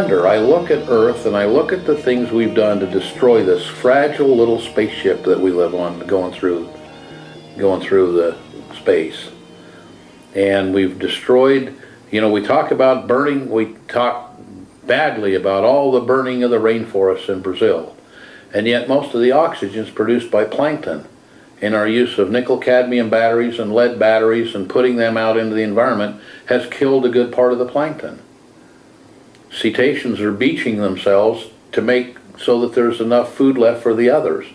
wonder, I look at Earth and I look at the things we've done to destroy this fragile little spaceship that we live on going through going through the space. And we've destroyed, you know, we talk about burning, we talk badly about all the burning of the rainforests in Brazil. And yet most of the oxygen is produced by plankton. And our use of nickel cadmium batteries and lead batteries and putting them out into the environment has killed a good part of the plankton. Cetaceans are beaching themselves to make so that there's enough food left for the others.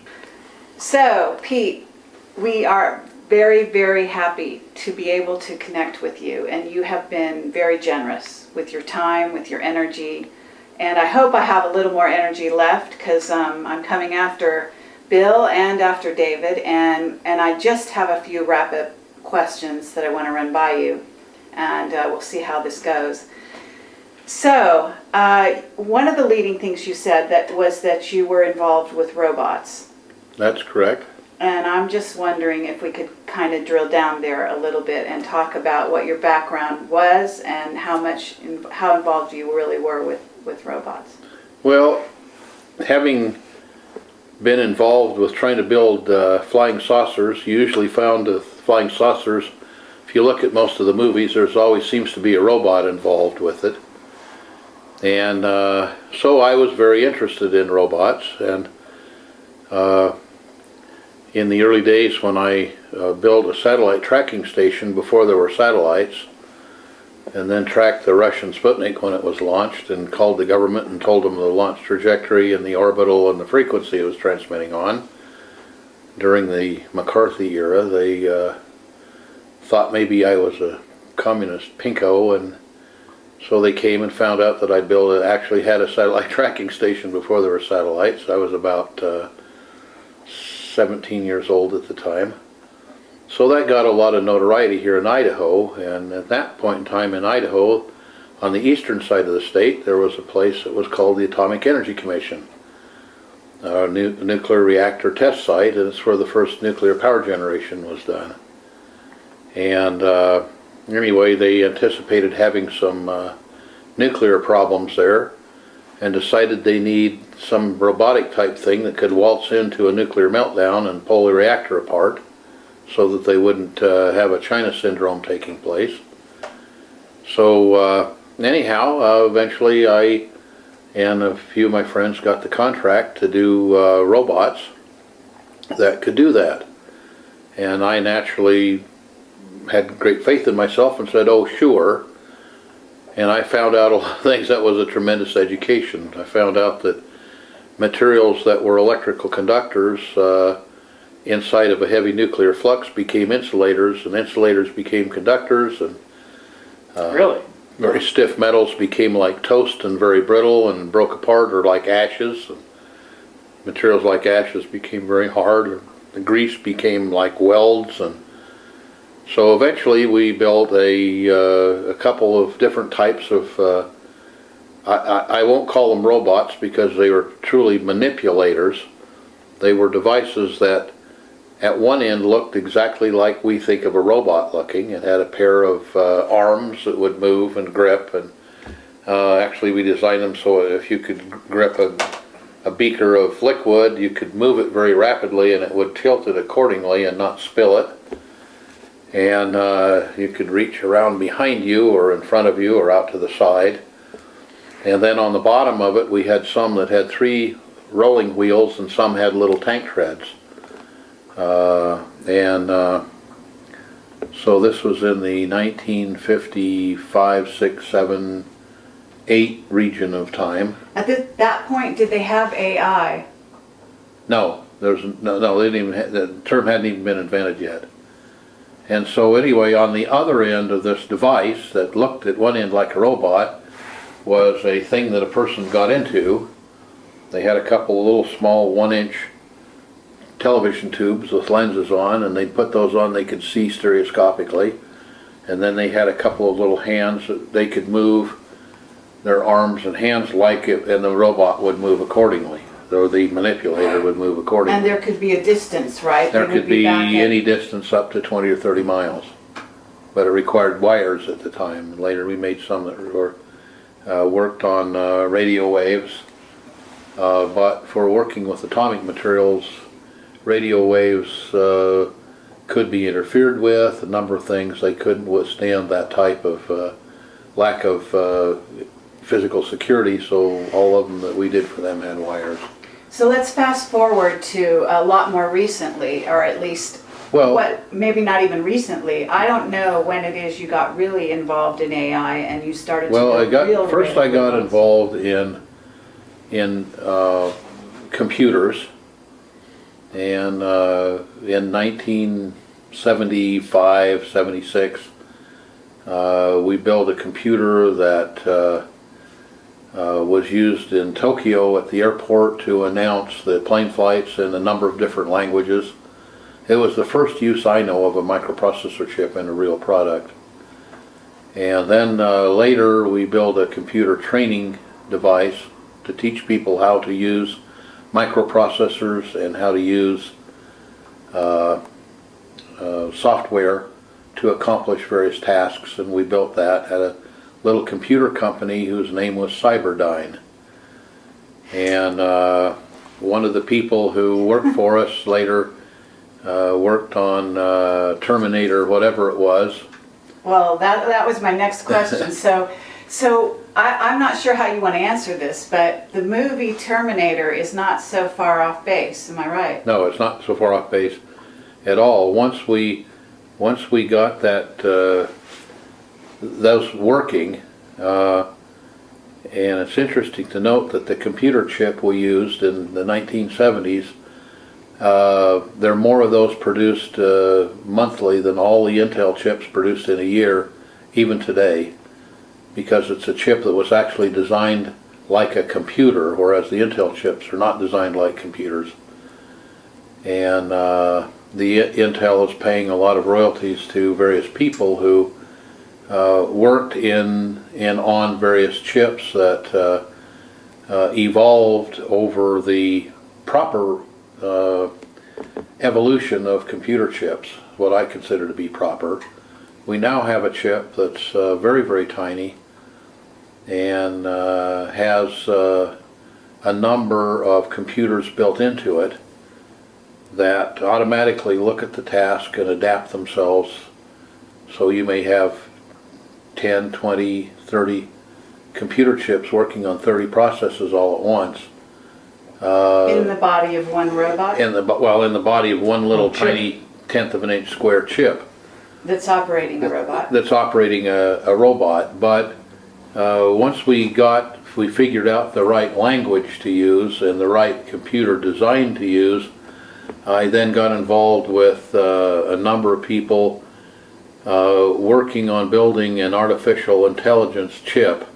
So, Pete, we are very, very happy to be able to connect with you, and you have been very generous with your time, with your energy, and I hope I have a little more energy left because um, I'm coming after Bill and after David, and, and I just have a few rapid questions that I want to run by you, and uh, we'll see how this goes. So, uh, one of the leading things you said that was that you were involved with robots. That's correct. And I'm just wondering if we could kind of drill down there a little bit and talk about what your background was and how much, how involved you really were with, with robots. Well, having been involved with trying to build uh, flying saucers, you usually found the flying saucers, if you look at most of the movies, there's always seems to be a robot involved with it. And uh, so I was very interested in robots and uh, in the early days when I uh, built a satellite tracking station before there were satellites and then tracked the Russian Sputnik when it was launched and called the government and told them the launch trajectory and the orbital and the frequency it was transmitting on. During the McCarthy era, they uh, thought maybe I was a communist pinko and so they came and found out that I built a, actually had a satellite tracking station before there were satellites. I was about uh, 17 years old at the time. So that got a lot of notoriety here in Idaho, and at that point in time in Idaho, on the eastern side of the state, there was a place that was called the Atomic Energy Commission, a nu nuclear reactor test site, and it's where the first nuclear power generation was done. And uh, anyway, they anticipated having some uh, nuclear problems there, and decided they need some robotic type thing that could waltz into a nuclear meltdown and pull the reactor apart so that they wouldn't uh, have a China syndrome taking place. So uh, anyhow, uh, eventually I and a few of my friends got the contract to do uh, robots that could do that. And I naturally had great faith in myself and said, oh sure, and I found out a lot of things. That was a tremendous education. I found out that materials that were electrical conductors uh, inside of a heavy nuclear flux became insulators, and insulators became conductors, and uh, really very stiff metals became like toast and very brittle and broke apart or like ashes. And materials like ashes became very hard. The grease became like welds and so eventually we built a, uh, a couple of different types of, uh, I, I, won't call them robots because they were truly manipulators. They were devices that at one end looked exactly like we think of a robot looking. It had a pair of uh, arms that would move and grip and uh, actually we designed them so if you could grip a, a beaker of liquid you could move it very rapidly and it would tilt it accordingly and not spill it and uh, you could reach around behind you or in front of you or out to the side. And then on the bottom of it we had some that had three rolling wheels and some had little tank treads. Uh, and uh, so this was in the 1955, 6, 7, 8 region of time. At this, that point, did they have AI? No, there's no, no. They didn't even. the term hadn't even been invented yet. And so anyway, on the other end of this device that looked at one end like a robot was a thing that a person got into. They had a couple of little small one inch television tubes with lenses on and they put those on they could see stereoscopically. And then they had a couple of little hands that they could move their arms and hands like it and the robot would move accordingly or the manipulator would move accordingly. And there could be a distance, right? There could be at- any distance up to 20 or 30 miles. But it required wires at the time. Later we made some that were uh, worked on uh, radio waves. Uh, but for working with atomic materials, radio waves uh, could be interfered with, a number of things. They couldn't withstand that type of uh, lack of uh, physical security, so all of them that we did for them had wires. So let's fast forward to a lot more recently, or at least Well, what, maybe not even recently. I don't know when it is you got really involved in AI and you started to well, I got, first I got involved in, in uh, computers. And uh, in 1975, 76, uh, we built a computer that uh, was used in Tokyo at the airport to announce the plane flights in a number of different languages. It was the first use I know of a microprocessor chip in a real product. And then uh, later we built a computer training device to teach people how to use microprocessors and how to use uh, uh, software to accomplish various tasks. And we built that at a little computer company whose name was Cyberdyne. And uh, one of the people who worked for us later uh, worked on uh, Terminator, whatever it was. Well, that, that was my next question. So, so I, I'm not sure how you want to answer this, but the movie Terminator is not so far off base, am I right? No, it's not so far off base at all. Once we, once we got that, uh, those working, uh, and it's interesting to note that the computer chip we used in the 1970s, uh, there are more of those produced uh, monthly than all the Intel chips produced in a year, even today, because it's a chip that was actually designed like a computer, whereas the Intel chips are not designed like computers. And uh, the Intel is paying a lot of royalties to various people who uh, worked in and on various chips that uh, uh, evolved over the proper uh, evolution of computer chips, what I consider to be proper. We now have a chip that's very, very tiny and has a number of computers built into it that automatically look at the task and adapt themselves. So you may have 10, 20, 30 computer chips working on 30 processes all at once. Uh, In the body of one robot in the, well, in the body of one little tiny tenth of an inch square chip that's operating a robot. that's operating a, a robot. But uh, once we got, we figured out the right language to use and the right computer design to use, I then got involved with uh, a number of people uh, working on building an artificial intelligence chip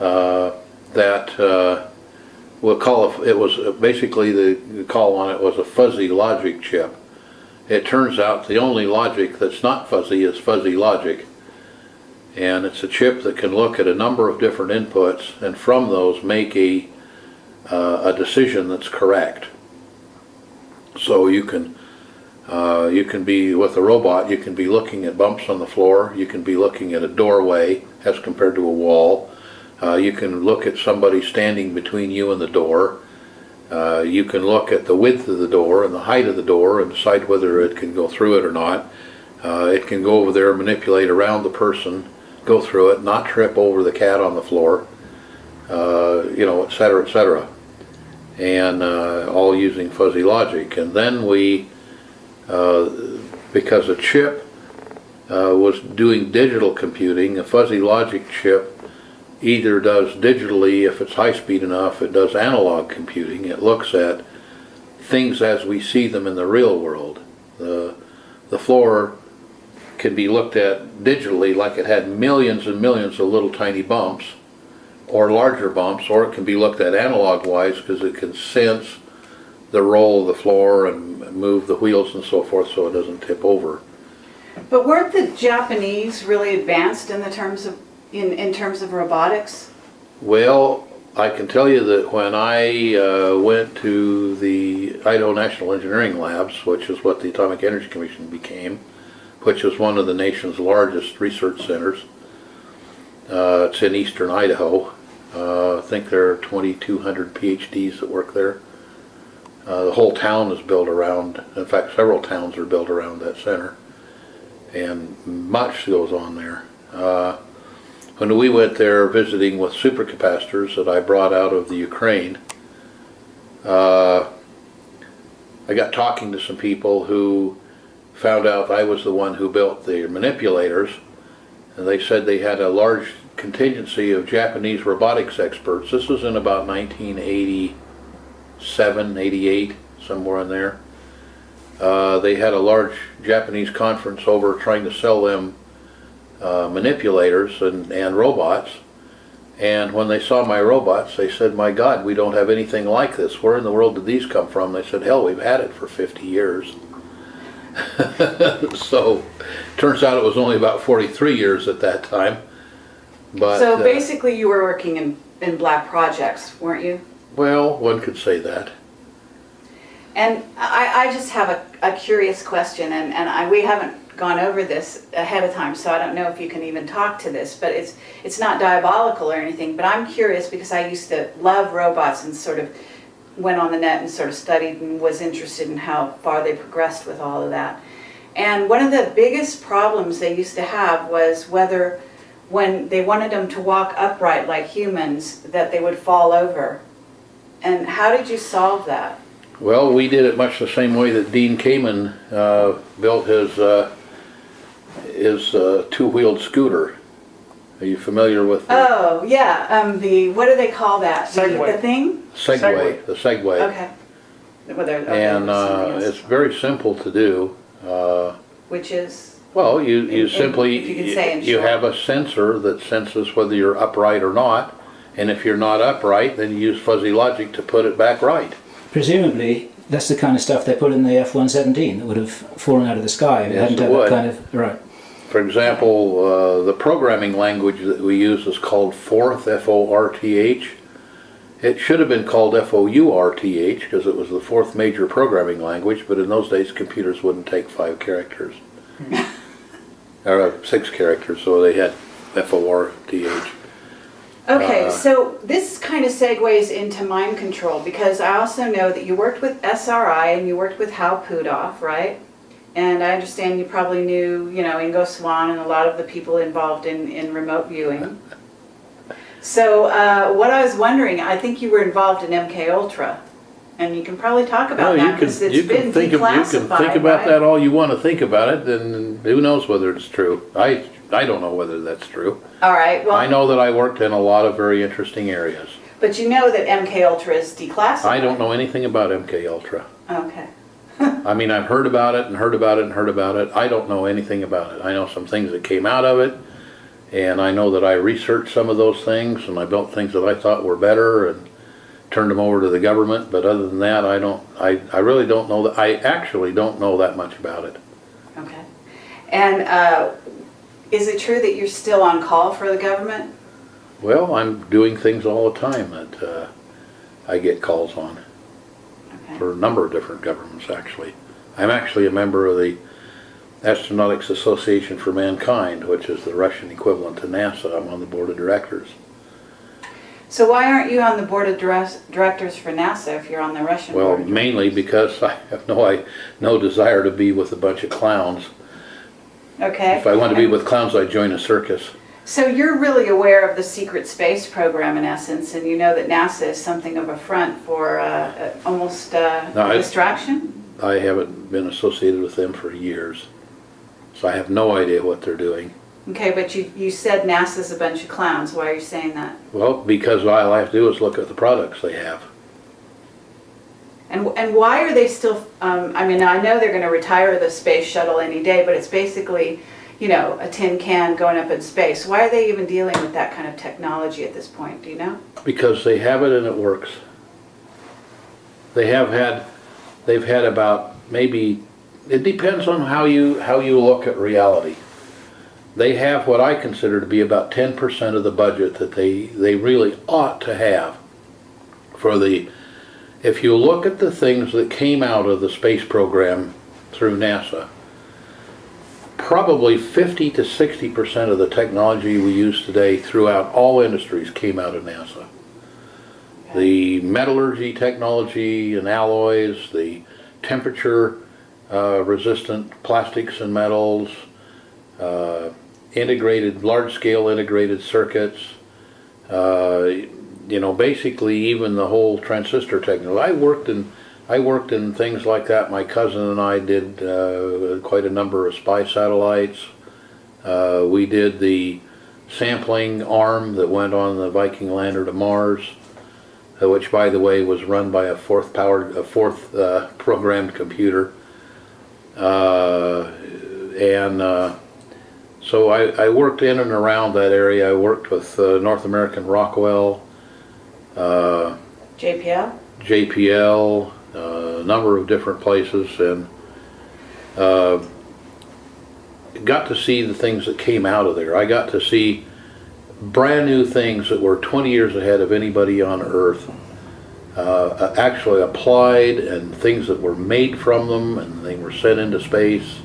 uh, that uh, we'll call it, it was basically the the call on it was a fuzzy logic chip. It turns out the only logic that's not fuzzy is fuzzy logic. And it's a chip that can look at a number of different inputs and from those make a, uh, a decision that's correct. So you can, uh, you can be, with a robot, you can be looking at bumps on the floor, you can be looking at a doorway as compared to a wall. Uh, you can look at somebody standing between you and the door. Uh, you can look at the width of the door and the height of the door and decide whether it can go through it or not. Uh, it can go over there, manipulate around the person, go through it, not trip over the cat on the floor, uh, you know, et cetera, et cetera. And uh, all using fuzzy logic. And then we, because a chip uh, was doing digital computing, a fuzzy logic chip either does digitally, if it's high speed enough, it does analog computing. It looks at things as we see them in the real world. The, the floor can be looked at digitally like it had millions and millions of little tiny bumps or larger bumps, or it can be looked at analog wise because it can sense the roll of the floor and move the wheels and so forth so it doesn't tip over. But weren't the Japanese really advanced in the terms of, in, in terms of robotics? Well, I can tell you that when I uh, went to the Idaho National Engineering Labs, which is what the Atomic Energy Commission became, which is one of the nation's largest research centers, Uh, it's in eastern Idaho. Uh, I think there are 2,200 PhDs that work there. Uh, the whole town is built around, in fact, several towns are built around that center. And much goes on there. Uh, when we went there visiting with supercapacitors that I brought out of the Ukraine, uh, I got talking to some people who found out I was the one who built the manipulators, and they said they had a large contingency of Japanese robotics experts. This was in about 1987, 88, somewhere in there. Uh, they had a large Japanese conference over trying to sell them uh, manipulators and, and robots. And when they saw my robots, they said, my God, we don't have anything like this. Where in the world did these come from? They said, hell, we've had it for 50 years. so, turns out it was only about 43 years at that time. But, So uh, basically you were working in, in black projects, weren't you? Well, one could say that. And I, I just have a, a curious question, and, and I, we haven't gone over this ahead of time, so I don't know if you can even talk to this, but it's, it's not diabolical or anything, but I'm curious because I used to love robots and sort of went on the net and sort of studied and was interested in how far they progressed with all of that. And one of the biggest problems they used to have was whether, when they wanted them to walk upright like humans, that they would fall over. And how did you solve that? Well, we did it much the same way that Dean Kamen uh, built his uh, his uh, two-wheeled scooter. Are you familiar with the Oh, yeah, um, the, what do they call that? The- Segway. The thing? Segway? Segway. The Segway. Okay. Whether, okay, And uh, it's very simple to do. Uh, Which is, well, you, you in- simply if you could say in you have a sensor that senses whether you're upright or not, and if you're not upright, then you use fuzzy logic to put it back right. Presumably, that's the kind of stuff they put in the F-117 that would have fallen out of the sky if it Yes, hadn't it had would. that kind of right. For example, uh, the programming language that we use is called Forth, F-O-R-T-H. It should have been called F-O-U-R-T-H because it was the fourth major programming language, but in those days computers wouldn't take five characters. or uh, six characters, so they had F-O-R-T-H. Okay, Uh, so this kind of segues into mind control because I also know that you worked with SRI and you worked with Hal Puthoff, right? And I understand you probably knew, you know, Ingo Swann and a lot of the people involved in, in remote viewing. So uh, what I was wondering, I think you were involved in MK Ultra, and you can probably talk about Well, that because it's you been can think, of- you can think about right? that all you want to think about it, then who knows whether it's true. I, I don't know whether that's true. All right, I well, know that I worked in a lot of very interesting areas. but you know that MK Ultra is declassified. I don't know anything about MK Ultra. Okay. I mean, I've heard about it and heard about it and heard about it. I don't know anything about it. I know some things that came out of it, and I know that I researched some of those things, and I built things that I thought were better and turned them over to the government. But other than that, I don't. I, I really don't know that. I actually don't know that much about it. Okay. And uh, is it true that you're still on call for the government? Well, I'm doing things all the time that uh, I get calls on Okay. for a number of different governments. Actually, I'm actually a member of the Astronautics Association for Mankind, which is the Russian equivalent to NASA. I'm on the board of directors. So why aren't you on the board of directors for NASA if you're on the Russian Well, mainly because I have no I, no desire to be with a bunch of clowns. Okay. If I wanted to be with clowns, I'd join a circus. So you're really aware of the secret space program in essence, and you know that NASA is something of a front for uh, uh, almost uh, No, a I- distraction? I haven't been associated with them for years, so I have no idea what they're doing. Okay, but you, you said NASA's a bunch of clowns. Why are you saying that? Well, because all I have to do is look at the products they have. And, and why are they still, um, I mean, I know they're gonna retire the space shuttle any day, but it's basically, you know, a tin can going up in space. Why are they even dealing with that kind of technology at this point, do you know? Because they have it and it works. They have had, they've had about maybe, it depends on how you, how you look at reality. They have what I consider to be about ten percent of the budget that they, they really ought to have for the, if you look at the things that came out of the space program through NASA, probably 50 to 60 percent of the technology we use today throughout all industries came out of NASA. The metallurgy technology and alloys, the temperature uh, resistant plastics and metals, uh, integrated, large scale integrated circuits, uh, you know, basically even the whole transistor technology. I worked in, I worked in things like that. My cousin and I did uh, quite a number of spy satellites. Uh, we did the sampling arm that went on the Viking lander to Mars, uh, which by the way was run by a Forth powered, a Forth uh, programmed computer. Uh, and uh, so I, I worked in and around that area. I worked with North American Rockwell, uh, JPL? JPL, uh, a number of different places, and uh, got to see the things that came out of there. I got to see brand new things that were 20 years ahead of anybody on Earth. Uh, actually applied and things that were made from them and they were sent into space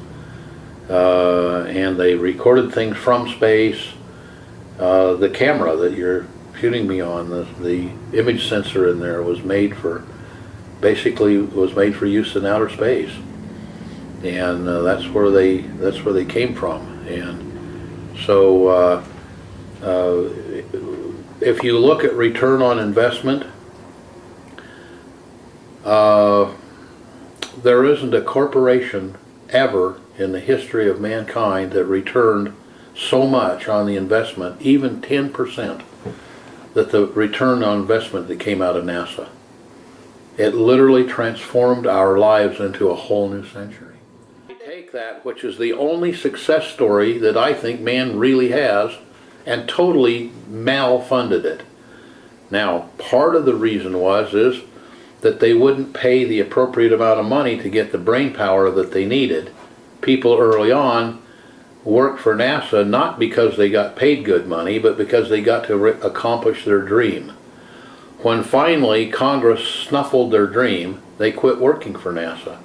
uh, and they recorded things from space. Uh, the camera that you're shooting me on, the, the image sensor in there was made for, basically was made for use in outer space. And uh, that's where they, that's where they came from. And so, uh, uh, if you look at return on investment, uh, there isn't a corporation ever in the history of mankind that returned so much on the investment, even 10%, that the return on investment that came out of NASA. It literally transformed our lives into a whole new century. Take that, which is the only success story that I think man really has, and totally malfunded it. Now, part of the reason was is that they wouldn't pay the appropriate amount of money to get the brain power that they needed. People early on worked for NASA not because they got paid good money, but because they got to accomplish their dream. When finally Congress snuffled their dream, they quit working for NASA.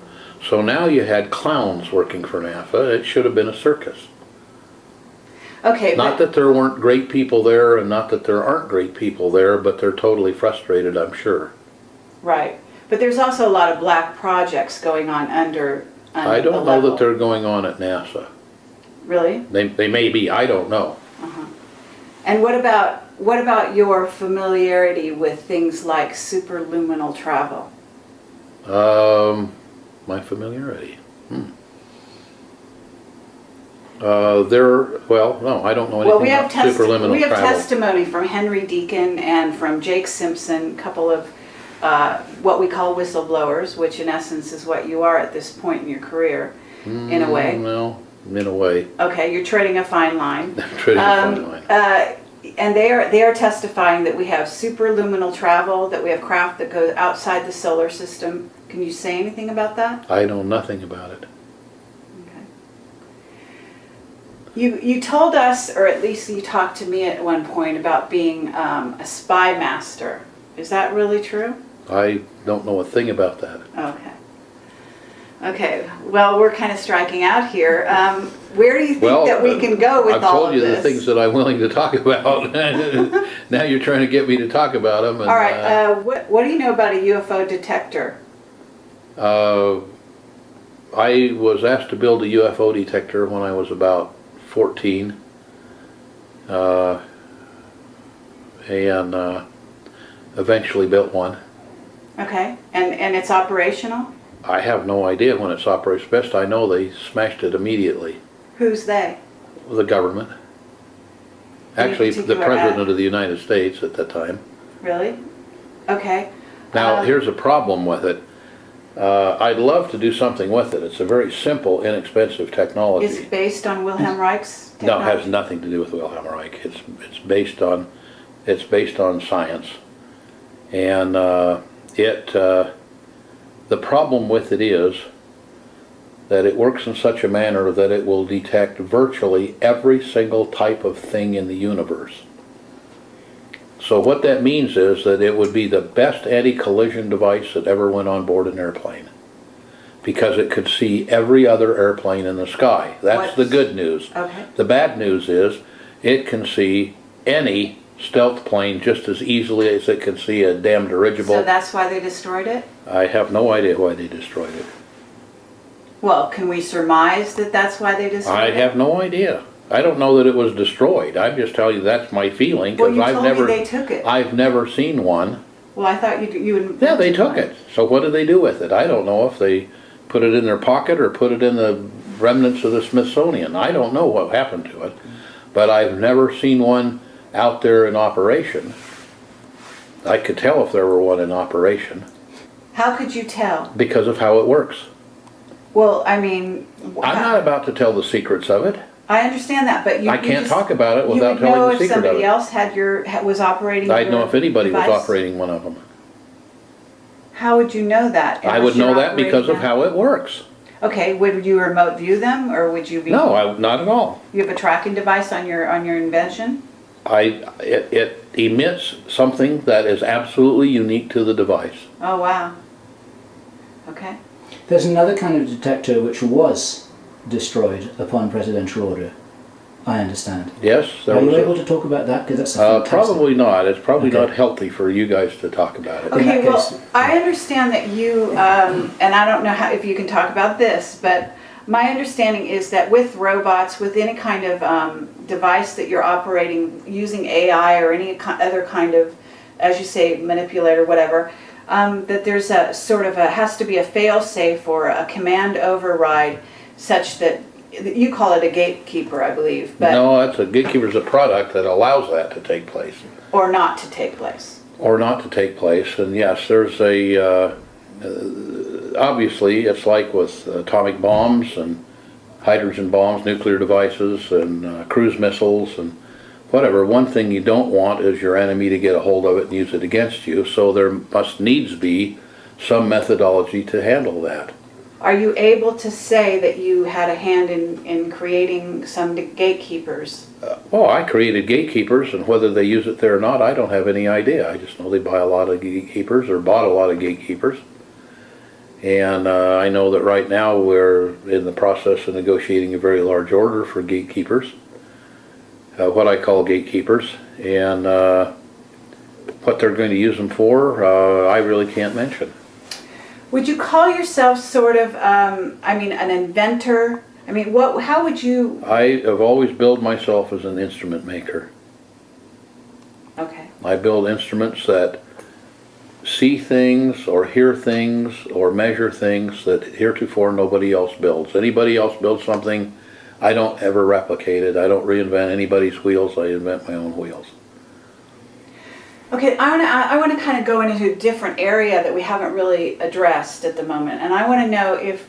So now you had clowns working for NASA. It should have been a circus. Okay, Not that there weren't great people there and not that there aren't great people there, but they're totally frustrated, I'm sure. right. But there's also a lot of black projects going on under, under I don't know that they're going on at NASA. Really? They, they may be, I don't know. Uh -huh. And what about, what about your familiarity with things like superluminal travel? Um, my familiarity. Hmm. Uh, there, well, no, I don't know Well, we anything have superluminal we have travel. testimony from Henry Deacon and from Jake Simpson, a couple of uh, what we call whistleblowers, which in essence is what you are at this point in your career, in a way. Mm, Well, in a way, Okay, you're treading a fine line. treading a fine Um, line. uh, And they are, they are testifying that we have superluminal travel, that we have craft that goes outside the solar system. Can you say anything about that? I know nothing about it. Okay. You, you told us, or at least you talked to me at one point about being um, a spy master. Is that really true? I don't know a thing about that. Okay. Okay, well, we're kind of striking out here. Um, Where do you think Well, that we can go with all this? I've told you the things that I'm willing to talk about. now you're trying to get me to talk about them. And, All right, uh, what, what do you know about a UFO detector? Uh, I was asked to build a UFO detector when I was about 14. Uh, and uh, eventually built one. Okay, and, and it's operational? I have no idea when it's operates best. I know they smashed it immediately. Who's they? The government. Any Actually, the particular President act? of the United States at that time. Really? Okay. Now, Uh, here's a problem with it. Uh, I'd love to do something with it. It's a very simple, inexpensive technology. Is it based on Wilhelm Reich's No, it has technology? nothing to do with Wilhelm Reich. It's, it's based on, it's based on science. And, uh, it, uh, the problem with it is that it works in such a manner that it will detect virtually every single type of thing in the universe. So what that means is that it would be the best anti-collision device that ever went on board an airplane. because it could see every other airplane in the sky. That's the good news. Okay. The bad news is, it can see any stealth plane just as easily as it can see a damn dirigible. So that's why they destroyed it? I have no idea why they destroyed it. Well, can we surmise that that's why they destroyed I it? have no idea. I don't know that it was destroyed. I'm just telling you that's my feeling, because I've never, they took it. I've never seen one. Well, I thought you, you would. Yeah, they took it. So what did they do with it? I don't know if they put it in their pocket or put it in the remnants of the Smithsonian. I don't know what happened to it. But I've never seen one out there in operation. I could tell if there were one in operation How could you tell? because of how it works. Well, I mean. I'm not about to tell the secrets of it. I understand that, but you. I you can't just- talk about it without would telling the secret of it. You know if somebody else had your, was operating I'd know if anybody was operating one of them. How would you know that? I would know that because of how it works. Okay, would you remote view them, or would you be? No, I, not at all. You have a tracking device on your, on your invention? I, it, it emits something that is absolutely unique to the device. Oh, wow. Okay. There's another kind of detector which was destroyed upon presidential order. I understand. Yes, there Are you was. able A, to talk about that? Because that's a uh, probably not. It's probably Okay. not healthy for you guys to talk about it. Okay, well, case- I understand that you, um, and I don't know how, if you can talk about this, but my understanding is that with robots, with any kind of um, device that you're operating using AI or any other kind of, as you say, manipulator, whatever, um, that there's a sort of a, has to be a fail-safe or a command override such that, you call it a gatekeeper, I believe, but, No, that's a gatekeeper's a product that allows that to take place or not to take place. or not to take place. And yes, there's a. Uh, obviously, it's like with atomic bombs and hydrogen bombs, nuclear devices, and uh, cruise missiles and whatever. One thing you don't want is your enemy to get a hold of it and use it against you. So there must needs be some methodology to handle that. Are you able to say that you had a hand in, in creating some gatekeepers? Well, I created gatekeepers, and whether they use it there or not, I don't have any idea. I just know they buy a lot of gatekeepers or bought a lot of gatekeepers. And uh, I know that right now we're in the process of negotiating a very large order for gatekeepers, uh, what I call gatekeepers, and uh, what they're going to use them for, uh, I really can't mention. Would you call yourself sort of, um, I mean, an inventor? I mean, what? How would you? I have always billed myself as an instrument maker. Okay. I build instruments that see things or hear things or measure things that heretofore nobody else builds. Anybody else builds something, I don't ever replicate it. I don't reinvent anybody's wheels. I invent my own wheels. Okay. I want to. I want to kind of go into a different area that we haven't really addressed at the moment, and I want to know if,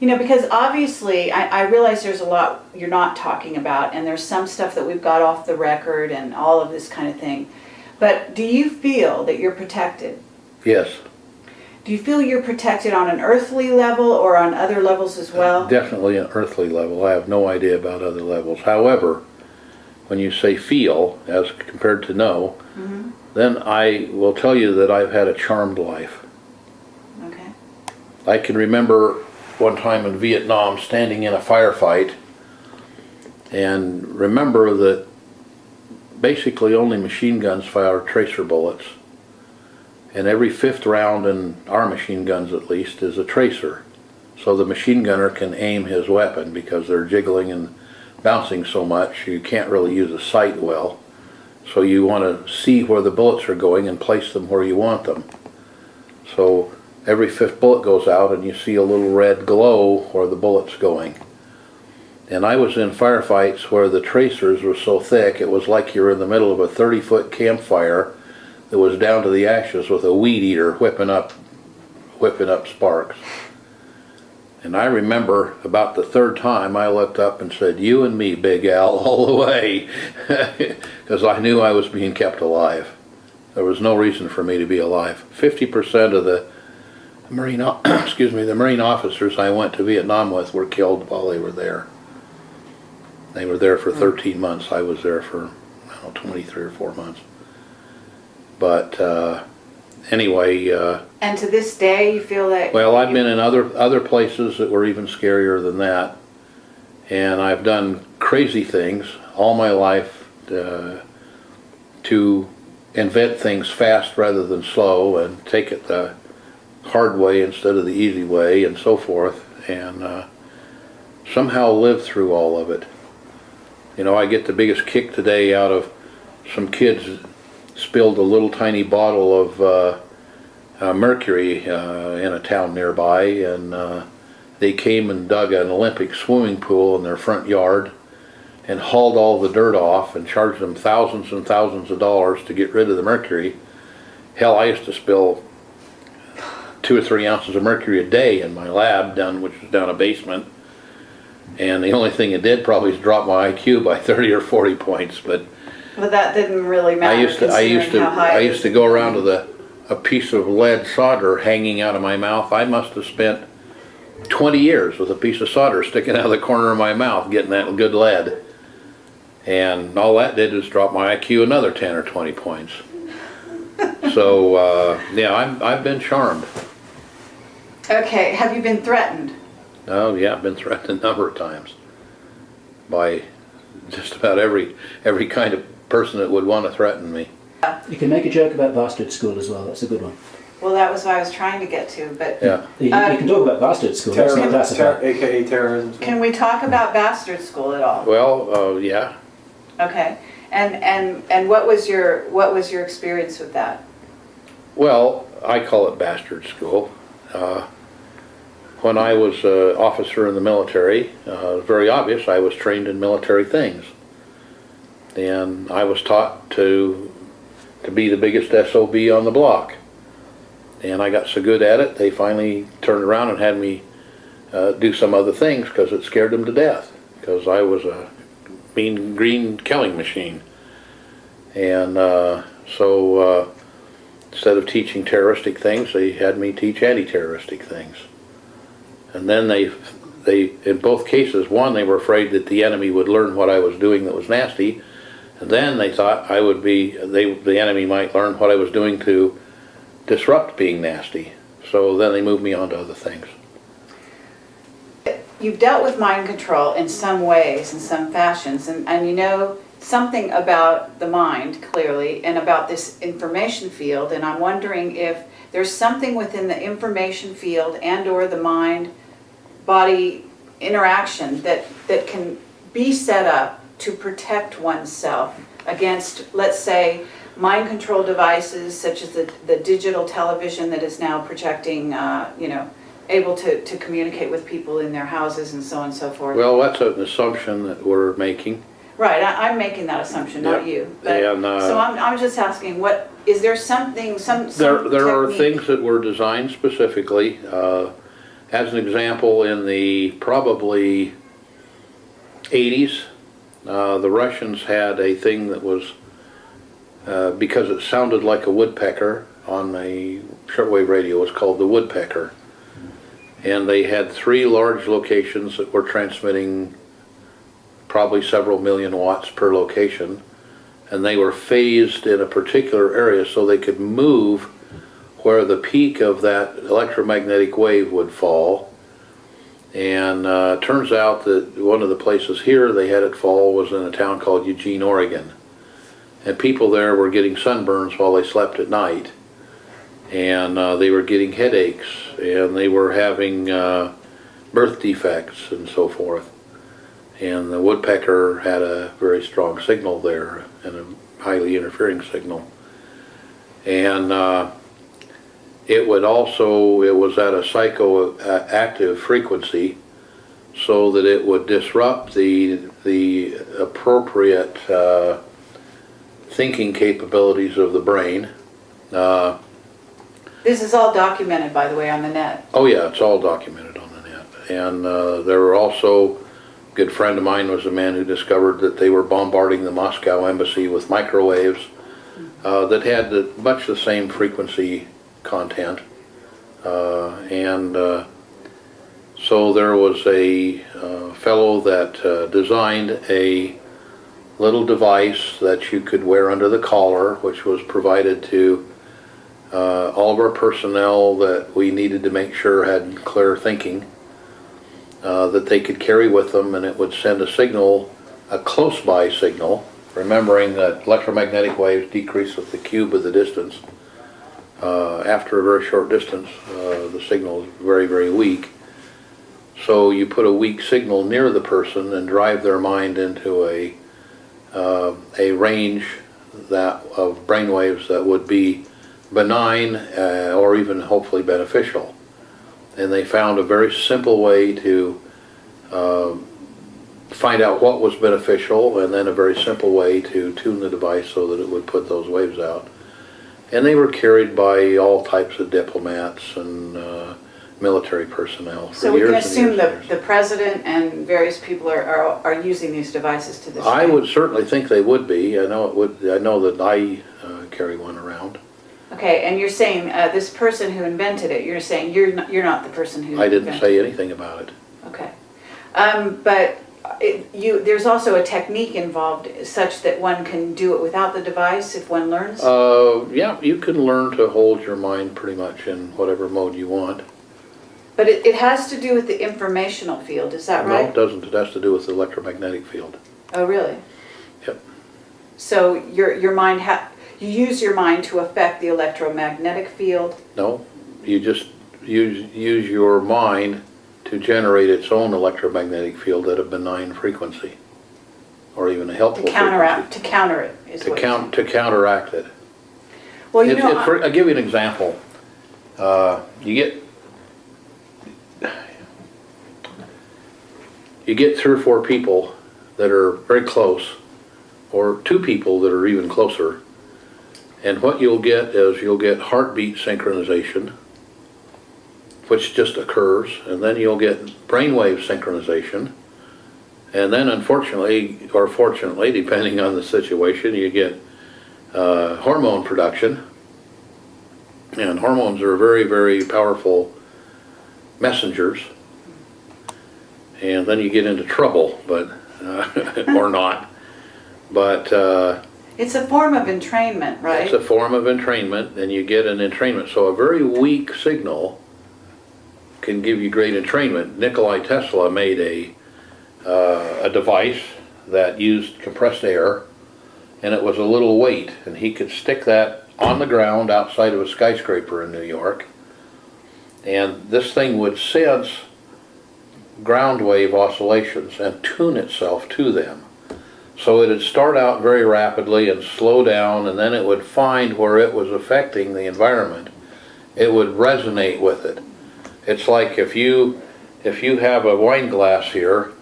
you know, because obviously I, I realize there's a lot you're not talking about, and there's some stuff that we've got off the record and all of this kind of thing. But do you feel that you're protected? Yes, Do you feel you're protected on an earthly level or on other levels as uh, well? definitely an earthly level. I have no idea about other levels. However, when you say feel as compared to know, mm-hmm. then I will tell you that I've had a charmed life. Okay. I can remember one time in Vietnam standing in a firefight and remember that basically only machine guns fire tracer bullets. And every fifth round in our machine guns at least is a tracer. So the machine gunner can aim his weapon because they're jiggling and bouncing so much you can't really use a sight well. So you want to see where the bullets are going and place them where you want them. So every fifth bullet goes out and you see a little red glow where the bullet's going. And I was in firefights where the tracers were so thick it was like you were in the middle of a 30 foot campfire that was down to the ashes with a weed eater whipping up whipping up sparks. And I remember about the third time I looked up and said, You and me, Big Al, all the way. Because I knew I was being kept alive. There was no reason for me to be alive. 50% of the Marine, excuse me, the Marine officers I went to Vietnam with were killed while they were there. They were there for hmm. 13 months. I was there for, I don't know, 23 or 4 months. But uh, anyway, uh, And to this day, you feel that? well, I've been in other, other places that were even scarier than that. And I've done crazy things all my life, uh, to invent things fast rather than slow and take it the hard way instead of the easy way and so forth. And, uh, somehow live through all of it. You know, I get the biggest kick today out of some kids spilled a little tiny bottle of uh, uh, mercury uh, in a town nearby, and uh, they came and dug an Olympic swimming pool in their front yard and hauled all the dirt off and charged them thousands and thousands of dollars to get rid of the mercury. Hell, I used to spill two or three ounces of mercury a day in my lab down, which was down a basement. And the only thing it did probably is drop my IQ by 30 or 40 points, but But that didn't really matter. I used to, I used to. I used to go around with a, a piece of lead solder hanging out of my mouth. I must have spent twenty years with a piece of solder sticking out of the corner of my mouth, getting that good lead. And all that did was drop my IQ another ten or twenty points. So, uh, yeah, I'm, I've been charmed. Okay, have you been threatened? Oh, yeah, I've been threatened a number of times by just about every, every kind of person that would want to threaten me. You can make a joke about bastard school as well. That's a good one. Well, that was what I was trying to get to, but Yeah. You, Uh, you can talk about bastard school. That's not Terrorism, classified. ter- AKA terrorism. can we talk about bastard school at all? Well, uh, yeah, Okay, and, and, and what was your, what was your experience with that? Well, I call it bastard school. Uh, When I was an officer in the military, uh, it was very obvious I was trained in military things. And I was taught to, to be the biggest SOB on the block. And I got so good at it, they finally turned around and had me uh, do some other things because it scared them to death. Because I was a mean green killing machine. And uh, so uh, instead of teaching terroristic things, they had me teach anti-terroristic things. And then they, they, in both cases, one, they were afraid that the enemy would learn what I was doing that was nasty. And then they thought I would be, they, the enemy might learn what I was doing to disrupt being nasty. So then they moved me on to other things. You've dealt with mind control in some ways, in some fashions, and, and you know something about the mind, clearly, and about this information field, and I'm wondering if there's something within the information field and/or the mind-body interaction that, that can be set up to protect oneself against, let's say, mind control devices such as the, the digital television that is now projecting, uh, you know, able to, to communicate with people in their houses and so on and so forth. Well, that's an assumption that we're making. Right, I, I'm making that assumption, not Yeah. you. But, And, uh, so I'm, I'm just asking, what, is there something, some, There, some there are technique- things that were designed specifically. Uh, as an example, in the probably 80s, uh, the Russians had a thing that was, uh, because it sounded like a woodpecker on a shortwave radio, it was called the woodpecker. And they had three large locations that were transmitting probably several million watts per location and they were phased in a particular area so they could move where the peak of that electromagnetic wave would fall. And uh, turns out that one of the places here they had it fall was in a town called Eugene, Oregon. And people there were getting sunburns while they slept at night. And uh, they were getting headaches and they were having uh, birth defects and so forth. And the woodpecker had a very strong signal there and a highly interfering signal. And uh, it would also, it was at a psychoactive frequency so that it would disrupt the, the appropriate uh, thinking capabilities of the brain. Uh, This is all documented, by the way, on the net. Oh yeah, it's all documented on the net. And uh, there were also, a good friend of mine was a man who discovered that they were bombarding the Moscow embassy with microwaves uh, that had the, much the same frequency content. Uh, and uh, so there was a uh, fellow that designed a little device that you could wear under the collar, which was provided to uh, all of our personnel that we needed to make sure had clear thinking, uh, that they could carry with them, and it would send a signal, a close-by signal, remembering that electromagnetic waves decrease with the cube of the distance. Uh, after a very short distance, uh, the signal is very, very weak. So you put a weak signal near the person and drive their mind into a, uh, a range that, of brainwaves that would be benign uh, or even hopefully beneficial. And they found a very simple way to uh, find out what was beneficial and then a very simple way to tune the device so that it would put those waves out. And they were carried by all types of diplomats and uh, military personnel for So we can assume that the president and various people are, are, are using these devices to this day? I would certainly think they would be. I know it would. I know that I uh, carry one around. Okay, and you're saying, uh, this person who invented it, you're saying you're not, you're not the person who I didn't invented say anything about it. Okay. Um, but it, you, there's also a technique involved such that one can do it without the device if one learns? Uh, yeah, you can learn to hold your mind pretty much in whatever mode you want. But it, it has to do with the informational field, is that right? No, it doesn't. It has to do with the electromagnetic field. Oh, really? Yep. So your, your mind ha, you use your mind to affect the electromagnetic field? No, you just use use your mind to generate its own electromagnetic field at a benign frequency, or even a helpful To counteract, frequency. to counter it, is To what you're count to counteract it. Well, you It's- know, it's for- I'll give you an example. Uh, you get, you get three or four people that are very close, or two people that are even closer. And what you'll get is you'll get heartbeat synchronization, which just occurs, and then you'll get brainwave synchronization. And then unfortunately, or fortunately, depending on the situation, you get uh, hormone production. And hormones are very, very powerful messengers. And then you get into trouble, but, uh, or not. But uh, it's a form of entrainment, right? it's a form of entrainment, and you get an entrainment. So a very weak signal can give you great entrainment. Nikolai Tesla made a, uh, a device that used compressed air, and it was a little weight, and he could stick that on the ground outside of a skyscraper in New York. And this thing would sense ground wave oscillations and tune itself to them. So it'd start out very rapidly and slow down, and then it would find where it was affecting the environment. It would resonate with it. It's like if you if you have a wine glass here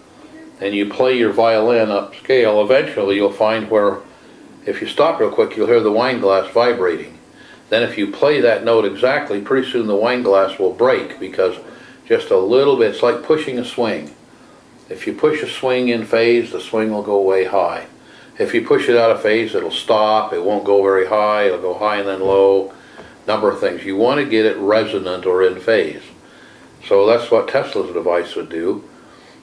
and you play your violin upscale, eventually you'll find where if you stop real quick, you'll hear the wine glass vibrating. Then if you play that note exactly, pretty soon the wine glass will break because just a little bit, it's like pushing a swing. If you push a swing in phase, the swing will go way high. If you push it out of phase, it'll stop, it won't go very high, it'll go high and then low, number of things. You want to get it resonant or in phase. So that's what Tesla's device would do,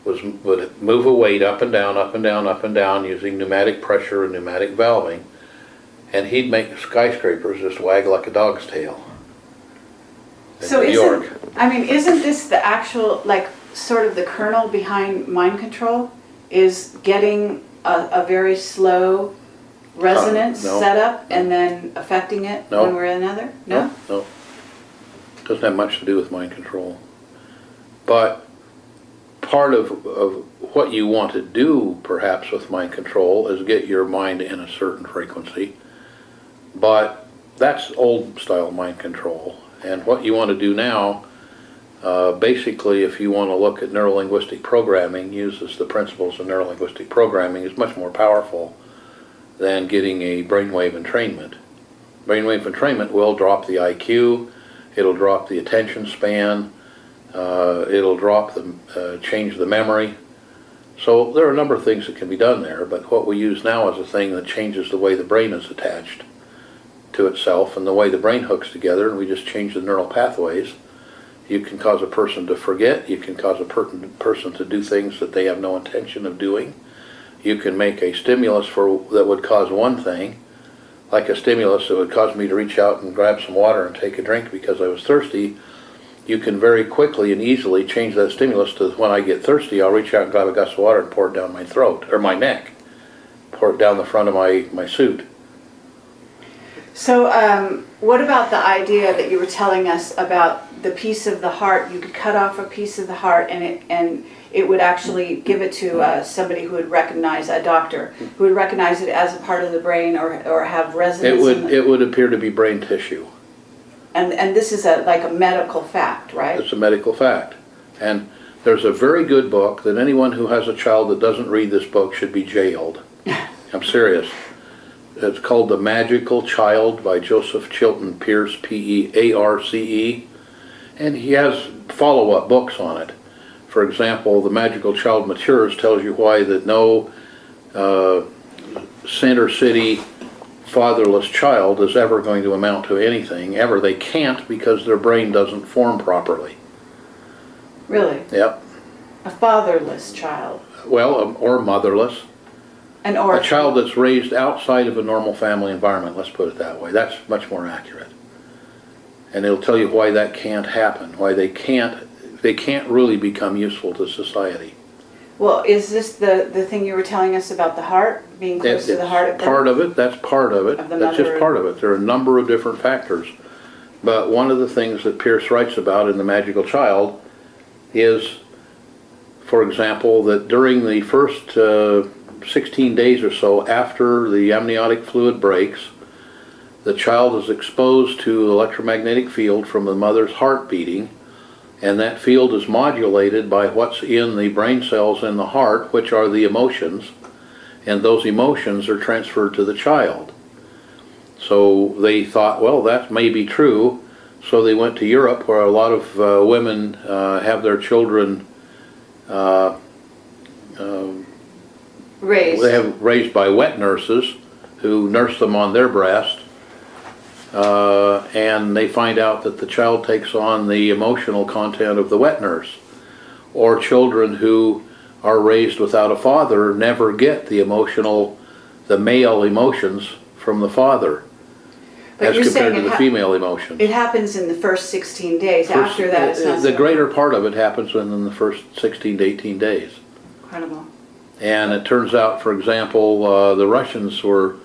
was would move a weight up and down, up and down, up and down using pneumatic pressure and pneumatic valving, and he'd make skyscrapers just wag like a dog's tail. So New isn't, York. I mean, isn't this the actual, like, sort of the kernel behind mind control? Is getting a, a very slow resonance Uh, no. set up and then affecting it No. one way or another? No? No. Doesn't have much to do with mind control. But part of, of what you want to do, perhaps, with mind control is get your mind in a certain frequency. But that's old style mind control. And what you want to do now, uh, basically, if you want to look at neurolinguistic programming, uses the principles of neurolinguistic programming, is much more powerful than getting a brainwave entrainment. Brainwave entrainment will drop the IQ, it'll drop the attention span, uh, it'll drop the, uh, change the memory. So there are a number of things that can be done there, but what we use now is a thing that changes the way the brain is attached to itself and the way the brain hooks together, and we just change the neural pathways. You can cause a person to forget, you can cause a per- person to do things that they have no intention of doing. You can make a stimulus for that would cause one thing, like a stimulus that would cause me to reach out and grab some water and take a drink because I was thirsty, you can very quickly and easily change that stimulus to when I get thirsty, I'll reach out and grab a glass of water and pour it down my throat, or my neck. Pour it down the front of my, my suit. So, um, what about the idea that you were telling us about the piece of the heart? You could cut off a piece of the heart, and it and it would actually give it to uh, somebody who would recognize a doctor who would recognize it as a part of the brain or or have It resonance. in would, it would appear to be brain tissue. And and this is a like a medical fact, right? It's a medical fact. And there's a very good book that anyone who has a child that doesn't read this book should be jailed. I'm serious. It's called The Magical Child by Joseph Chilton Pearce, P-E-A-R-C-E. And he has follow-up books on it. For example, The Magical Child Matures tells you why that no uh, Center City fatherless child is ever going to amount to anything, ever. They can't because their brain doesn't form properly. Really, Yep. a fatherless child, Well, um, or motherless. an or. A child that's raised outside of a normal family environment, let's put it that way. That's much more accurate. And it'll tell you why that can't happen, why they can't, they can't really become useful to society. Well, is this the the thing you were telling us about the heart being close to the heart of the Part of it, that's part of it. Of the That's just part of it. There are a number of different factors. But one of the things that Pearce writes about in The Magical Child is, for example, that during the first uh, 16 days or so after the amniotic fluid breaks, the child is exposed to electromagnetic field from the mother's heart beating, and that field is modulated by what's in the brain cells in the heart, which are the emotions and those emotions are transferred to the child. So they thought, well, that may be true. So they went to Europe, where a lot of uh, women uh, have their children. Uh, um, raised. they have raised by wet nurses who nurse them on their breast, uh, and they find out that the child takes on the emotional content of the wet nurse. Or children who are raised without a father never get the emotional, the male emotions from the father, But as compared to the female emotions. It happens in the first 16 days. After that, it's not the so greater part of it happens within the first 16 to 18 days. incredible. And it turns out, for example, uh, the Russians were,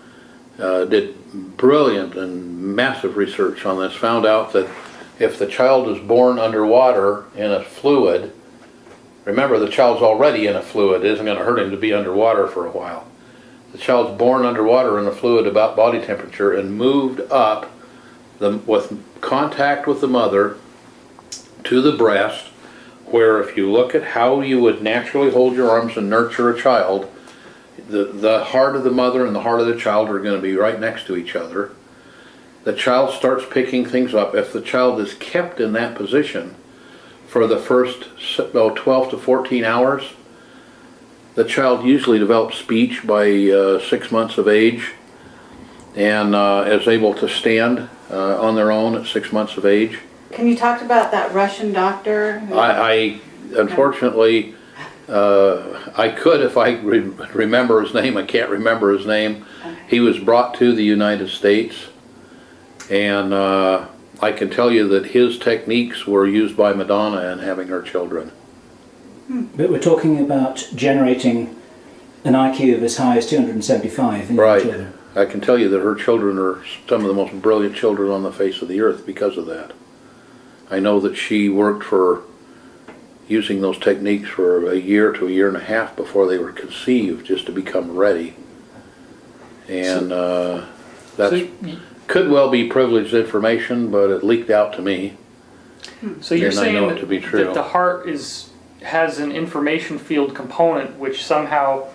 uh, did brilliant and massive research on this, found out that if the child is born underwater in a fluid, remember the child's already in a fluid, it isn't gonna hurt him to be underwater for a while. The child's born underwater in a fluid about body temperature and moved up the, with contact with the mother to the breast, where if you look at how you would naturally hold your arms and nurture a child, the, the heart of the mother and the heart of the child are gonna be right next to each other. The child starts picking things up. If the child is kept in that position for the first, oh, twelve to fourteen hours, the child usually develops speech by, uh, six months of age and, uh, is able to stand, uh, on their own at six months of age. Can you talk about that Russian doctor? I, I unfortunately, uh, I could if I re- remember his name, I can't remember his name. He was brought to the United States, and uh, I can tell you that his techniques were used by Madonna in having her children. But we're talking about generating an IQ of as high as 275 in Right. children. I can tell you that her children are some of the most brilliant children on the face of the earth because of that. I know that she worked for using those techniques for a year to a year and a half before they were conceived, just to become ready. And uh, So could well be privileged information, but it leaked out to me. So you're And I saying know it that, to be true. that the heart is has an information field component which somehow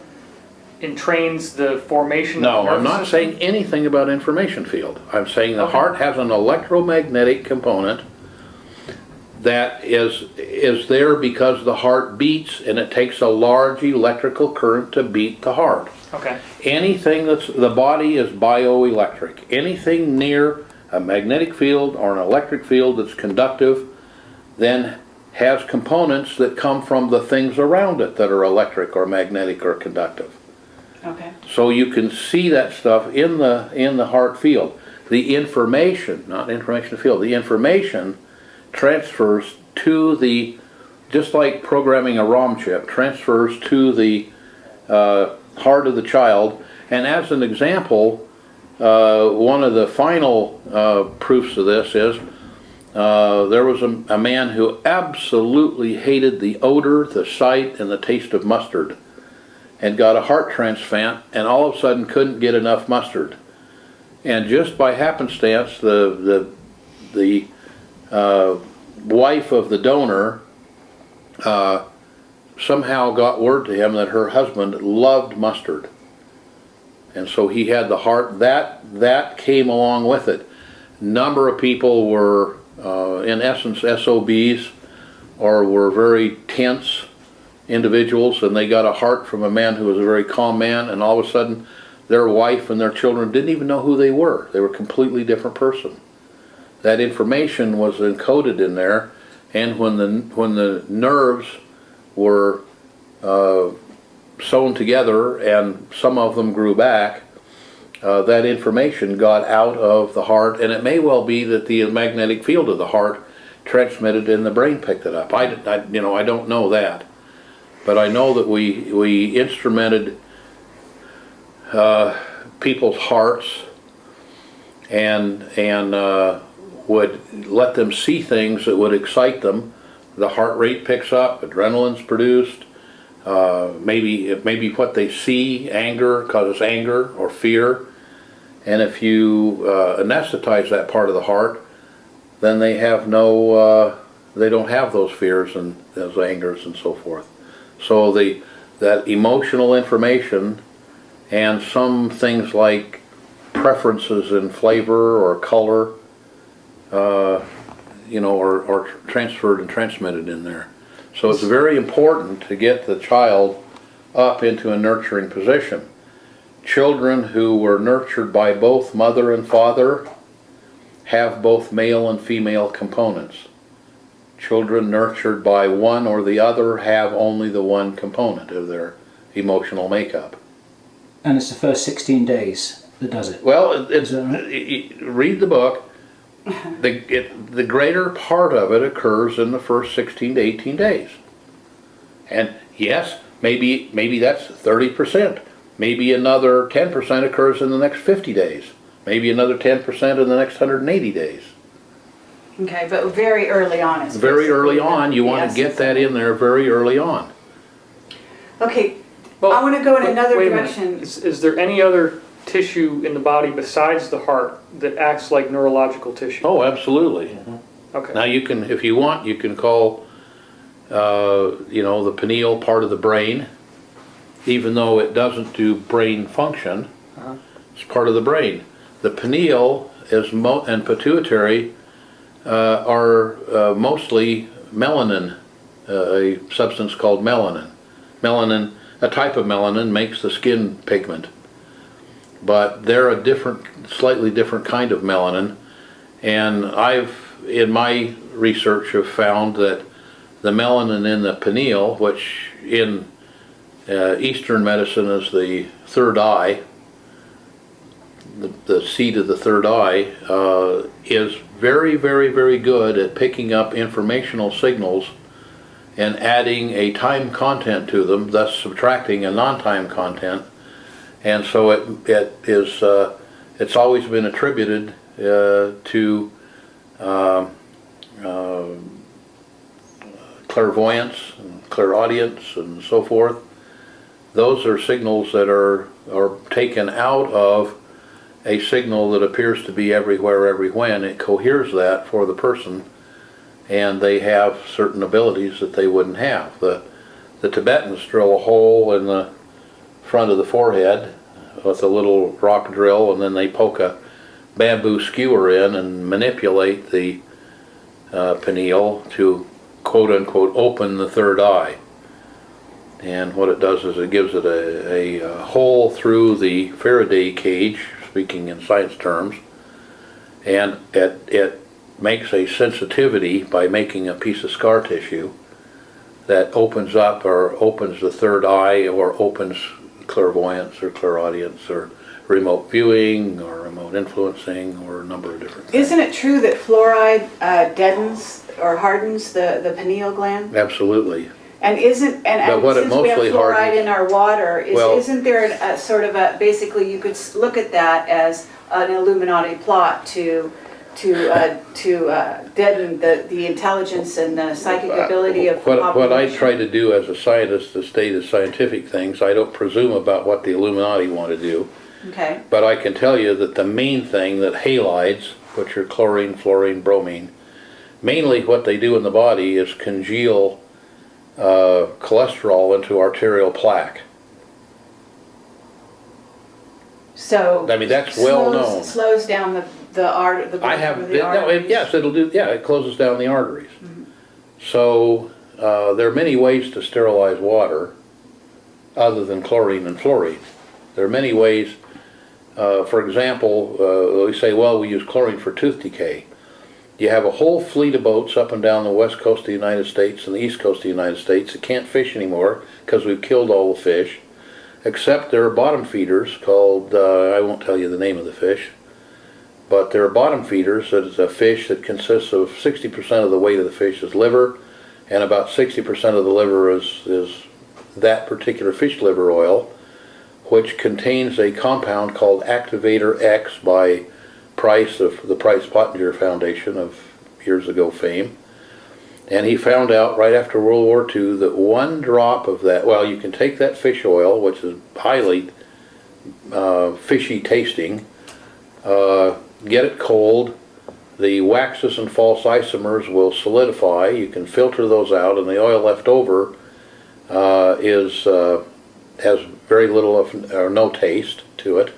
entrains the formation No, of the I'm not system? saying anything about information field. I'm saying the Okay. heart has an electromagnetic component that is, is there because the heart beats and it takes a large electrical current to beat the heart. Okay. Anything that's, the body is bioelectric. Anything near a magnetic field or an electric field that's conductive then has components that come from the things around it that are electric or magnetic or conductive. Okay. So you can see that stuff in the, in the heart field. The information, not information field, the information transfers to the, just like programming a ROM chip, transfers to the uh, heart of the child. And as an example, uh, one of the final uh, proofs of this is uh, there was a, a man who absolutely hated the odor, the sight, and the taste of mustard and got a heart transplant and all of a sudden couldn't get enough mustard. And just by happenstance, the, the, the uh, wife of the donor uh, somehow got word to him that her husband loved mustard. And so he had the heart, that, that came along with it. Number of people were, uh, in essence, SOBs or were very tense individuals and they got a heart from a man who was a very calm man and all of a sudden their wife and their children didn't even know who they were. They were a completely different person. That information was encoded in there and when the, when the nerves were uh, sewn together and some of them grew back, uh, that information got out of the heart and it may well be that the magnetic field of the heart transmitted and the brain picked it up. I, I you know, I don't know that. But I know that we, we instrumented uh, people's hearts and, and uh, would let them see things that would excite them. The heart rate picks up, adrenaline's produced, uh, maybe, maybe what they see, anger, causes anger or fear. And if you uh, anesthetize that part of the heart, then they have no, uh, they don't have those fears and those angers and so forth. So the that emotional information and some things like preferences in flavor or color, uh, you know, are, transferred and transmitted in there. So it's very important to get the child up into a nurturing position. Children who were nurtured by both mother and father have both male and female components. Children nurtured by one or the other have only the one component of their emotional makeup. And it's the first 16 days that does it. Well, right? it- it- read the book. The, it, the greater part of it occurs in the first 16 to 18 days. And yes, maybe, maybe that's 30%. Maybe another 10% occurs in the next 50 days. Maybe another 10% in the next 180 days. Okay, but very early on is Very early on, you want to get that in there very early on. Okay, Well, I wanna go in another wait a direction. Is, is there any other tissue in the body besides the heart that acts like neurological tissue? Oh, absolutely. Okay. Now you can, if you want, you can call, uh, you know, the pineal part of the brain, even though it doesn't do brain function. Uh-huh. It's part of the brain. The pineal is mo- and pituitary uh, are uh, mostly melanin, uh, a substance called melanin. Melanin, a type of melanin, makes the skin pigment, but they're a different, slightly different kind of melanin. And I've, in my research, have found that the melanin in the pineal, which in uh, Eastern medicine is the third eye, the, the seat of the third eye, uh, is very, very, very good at picking up informational signals and adding a time content to them, thus subtracting a non-time content. And so it, it is, uh, it's always been attributed uh, to um, uh, clairvoyance and clairaudience and so forth. Those are signals that are, are taken out of a signal that appears to be everywhere, every when. It coheres that for the person and they have certain abilities that they wouldn't have. The, the Tibetans drill a hole in the front of the forehead with a little rock drill and then they poke a bamboo skewer in and manipulate the uh, pineal to quote unquote open the third eye. And what it does is it gives it a, a, uh hole through the Faraday cage, speaking in science terms, and it, it makes a sensitivity by making a piece of scar tissue that opens up or opens the third eye or opens clairvoyance or clairaudience or remote viewing or remote influencing or a number of different things. Isn't it true that fluoride uh, deadens or hardens the, the pineal gland? Absolutely. And isn't, and and since we have fluoride hardens- in our water, is, Well- isn't there a sort of a, basically you could look at that as an Illuminati plot to, to, uh, to uh, deaden the, the intelligence and the psychic ability of the What, what I try to do as a scientist to state the scientific things, I don't presume about what the Illuminati want to do. Okay, But I can tell you that the main thing that halides, which are chlorine, fluorine, bromine, mainly what they do in the body is congeal uh, cholesterol into arterial plaque. so. I mean, that's well known. Slows down the, the art, the. I have, the no, it- arteries. yes, it'll do, yeah, it closes down the arteries. So, uh, there are many ways to sterilize water other than chlorine and fluorine. There are many ways, uh, for example, uh, we say, well, we use chlorine for tooth decay. You have a whole fleet of boats up and down the west coast of the United States and the east coast of the United States that can't fish anymore because we've killed all the fish, except there are bottom feeders called, uh, I won't tell you the name of the fish, but they're bottom feeders, It's a fish that consists of sixty percent of the weight of the fish is liver, and about sixty percent of the liver is, is that particular fish liver oil, which contains a compound called Activator X by Price of the Price Pottenger Foundation of years ago fame. And he found out right after World War II that one drop of that, well, you can take that fish oil, which is highly uh, fishy tasting, uh, get it cold, the waxes and false isomers will solidify, you can filter those out, and the oil left over uh, is, uh, has very little of, or no taste to it.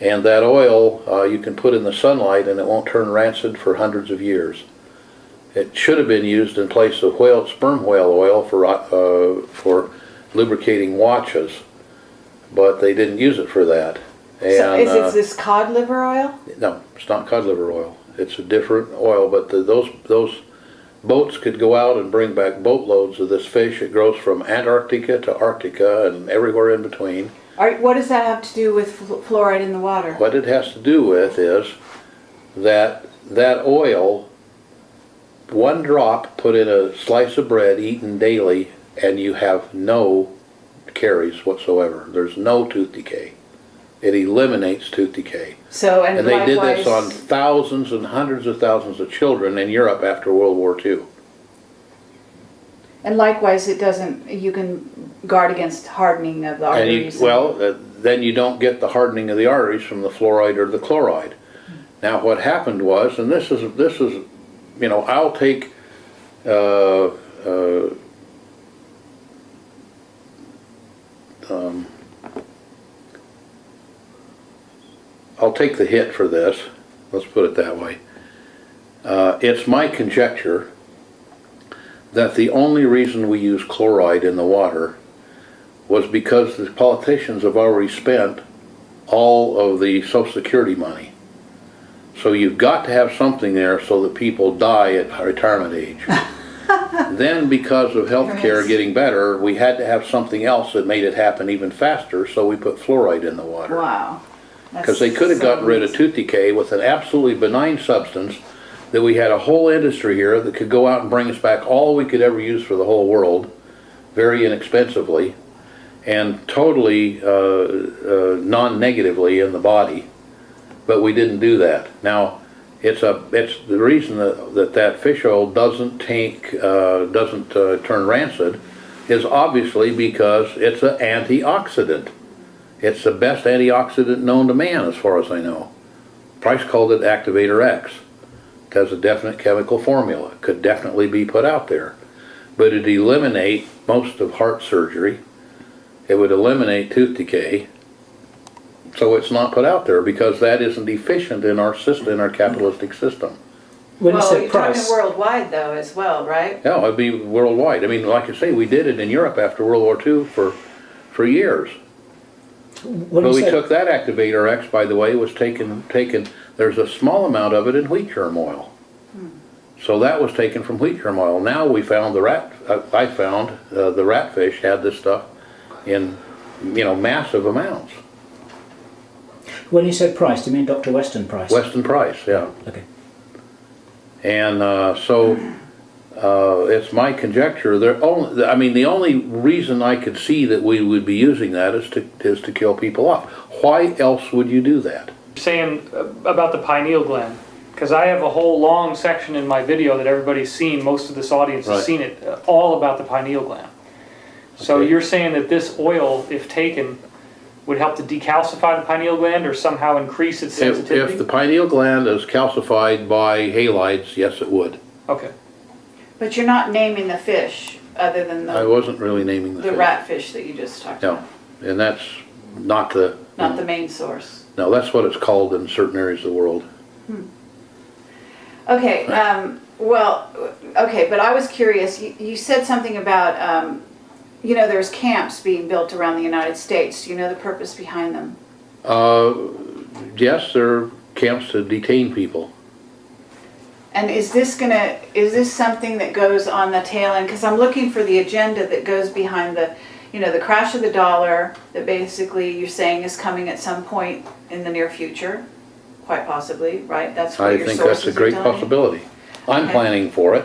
And that oil, uh, you can put in the sunlight and it won't turn rancid for hundreds of years. It should have been used in place of whale, sperm whale oil for, uh, for lubricating watches, but they didn't use it for that. So And, is uh, this cod liver oil? no, it's not cod liver oil. It's a different oil, but the, those, those boats could go out and bring back boatloads of this fish. It grows from Antarctica to Arctica and everywhere in between. Are, what does that have to do with flu- fluoride in the water? What it has to do with is that that oil, one drop put in a slice of bread eaten daily, and you have no caries whatsoever. There's no tooth decay. It eliminates tooth decay. So, and And they did this on thousands and hundreds of thousands of children in Europe after World War II. And likewise, it doesn't, you can guard against hardening of the And you, arteries. well, uh, then you don't get the hardening of the arteries from the fluoride or the chloride. Now, what happened was, and this is, this is, you know, I'll take, uh, uh, um, I'll take the hit for this, let's put it that way. Uh, it's my conjecture that the only reason we use chloride in the water was because the politicians have already spent all of the social security money. So you've got to have something there so that people die at retirement age. Then because of healthcare Yes. getting better, we had to have something else that made it happen even faster, so we put fluoride in the water. Wow. Because they could have gotten rid of tooth decay with an absolutely benign substance that we had a whole industry here that could go out and bring us back all we could ever use for the whole world, very inexpensively, and totally uh, uh, non-negatively in the body. But we didn't do that. Now, it's a it's the reason that that, that fish oil doesn't take uh, doesn't uh, turn rancid is obviously because it's an antioxidant. It's the best antioxidant known to man, as far as I know. Price called it Activator X. It has a definite chemical formula. It could definitely be put out there. But it'd eliminate most of heart surgery. It would eliminate tooth decay. So it's not put out there because that isn't efficient in our system, in our capitalistic system. When you Well, say you're talking worldwide though as well, right? Yeah, it'd be worldwide. I mean, like I say, we did it in Europe after World War II for, for years. When But we say, took that activator X, by the way, was taken, taken, there's a small amount of it in wheat germ oil. So that was taken from wheat germ oil. Now we found the rat, uh, I found, uh, the ratfish had this stuff in you know, massive amounts. When you said Price, do you mean Dr. Weston Price? Weston Price, yeah. Okay. And uh, so, uh, it's my conjecture, there only, I mean, the only reason I could see that we would be using that is to, is to kill people off. Why else would you do that? saying uh, about the pineal gland, because I have a whole long section in my video that everybody's seen, most of this audience has seen it, uh, all about the pineal gland. So Okay. you're saying that this oil, if taken, would help to decalcify the pineal gland or somehow increase its If, sensitivity? if the pineal gland is calcified by halides, yes, it would. Okay, But you're not naming the fish, other than I the, wasn't really naming the the fish. rat fish that you just talked No, about, and that's not the, not the main source. no, that's what it's called in certain areas of the world. Okay, um, well, okay, but I was curious, you, you said something about, um, you know, there's camps being built around the United States. Do you know the purpose behind them? Uh, yes, there are camps to detain people. And is this gonna, is this something that goes on the tail end? Because I'm looking for the agenda that goes behind the, you know, the crash of the dollar that basically you're saying is coming at some point in the near future, quite possibly, right? That's what I your think that's a are great telling you? possibility. I'm Okay. planning for it.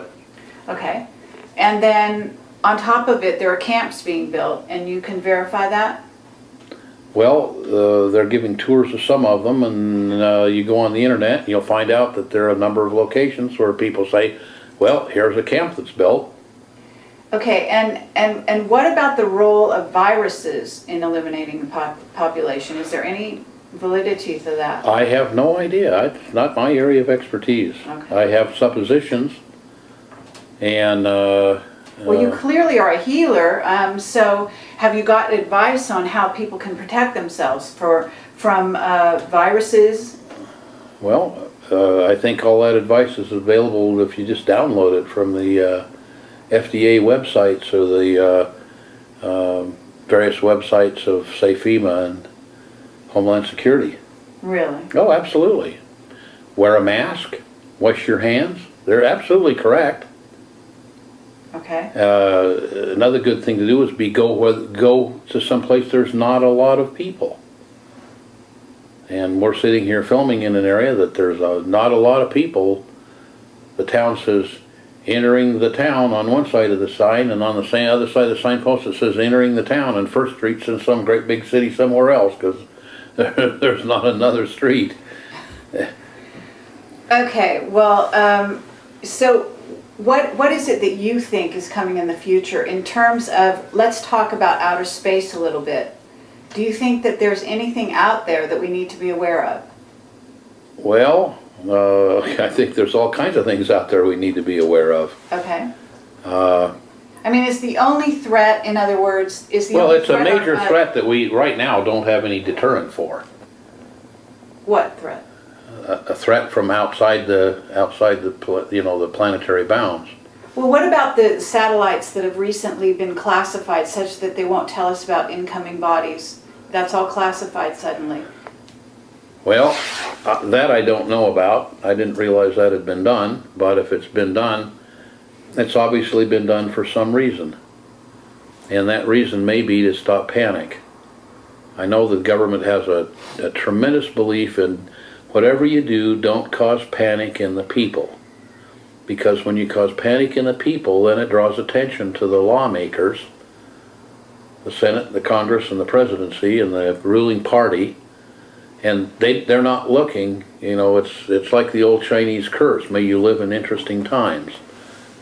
Okay. And then on top of it, there are camps being built and you can verify that? Well, uh, they're giving tours of some of them, and uh, you go on the internet, and you'll find out that there are a number of locations where people say, well, here's a camp that's built. Okay, and, and, and what about the role of viruses in eliminating the pop- population? Is there any validity to that? I have no idea. It's not my area of expertise. Okay. I have suppositions, and, uh, Well, you clearly are a healer, um, so have you got advice on how people can protect themselves for, from, uh, viruses? well, uh, I think all that advice is available if you just download it from the uh, FDA websites or the uh, um, various websites of, say, FEMA and Homeland Security. Really? Oh, absolutely. Wear a mask, wash your hands. They're absolutely correct. Okay, Uh, another good thing to do is be go where, go to some place there's not a lot of people. And we're sitting here filming in an area that there's a, not a lot of people. The town says entering the town on one side of the sign, and on the same other side of the signpost it says entering the town, and First Street's in some great big city somewhere else because there's not another street. okay, well, um, so what, what is it that you think is coming in the future in terms of, let's talk about outer space a little bit. Do you think that there's anything out there that we need to be aware of? Well, uh, I think there's all kinds of things out there we need to be aware of. Okay, Uh, I mean, is the only threat, in other words, is the well, it's a major threat that we, right now, don't have any deterrent for. What threat? A, a threat from outside the, outside the, you know, the planetary bounds. Well, what about the satellites that have recently been classified such that they won't tell us about incoming bodies? That's all classified suddenly. Well, uh, that I don't know about. I didn't realize that had been done, but if it's been done, it's obviously been done for some reason. And that reason may be to stop panic. I know the government has a, a tremendous belief in whatever you do, don't cause panic in the people. Because when you cause panic in the people, then it draws attention to the lawmakers, the Senate, the Congress, and the presidency, and the ruling party, and they they're not looking you know it's it's like the old chinese curse may you live in interesting times.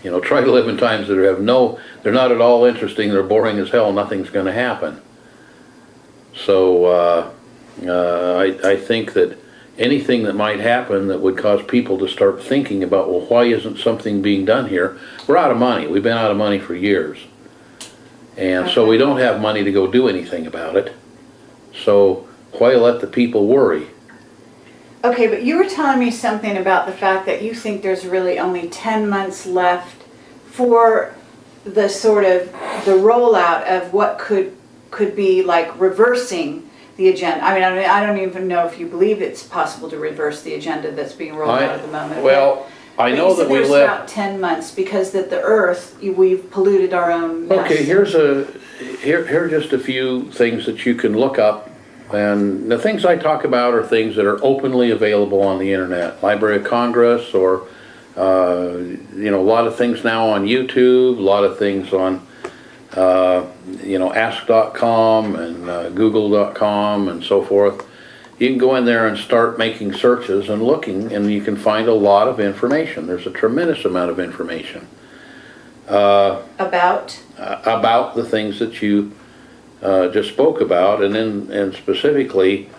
You know try to live in times that have no they're not at all interesting they're boring as hell nothing's going to happen. So uh, uh, I, I think that anything that might happen that would cause people to start thinking about well why isn't something being done here? We're out of money. We've been out of money for years. And so we don't have money to go do anything about it. So why let the people worry? Okay, but you were telling me something about the fact that you think there's really only 10 months left for the sort of, the rollout of what could, could be like reversing the agenda. I mean, I don't, I don't even know if you believe it's possible to reverse the agenda that's being rolled I- out at the moment. Well, I But know that we live, about 10 months because that the earth, we've polluted our own nest. okay, here's a, here, here are just a few things that you can look up. And the things I talk about are things that are openly available on the internet. Library of Congress or, uh, you know, a lot of things now on YouTube, a lot of things on, uh, you know, ask.com and uh, google.com and so forth. You can go in there and start making searches and looking and you can find a lot of information. There's a tremendous amount of information About, uh, about the things that you uh, just spoke about, and then and specifically,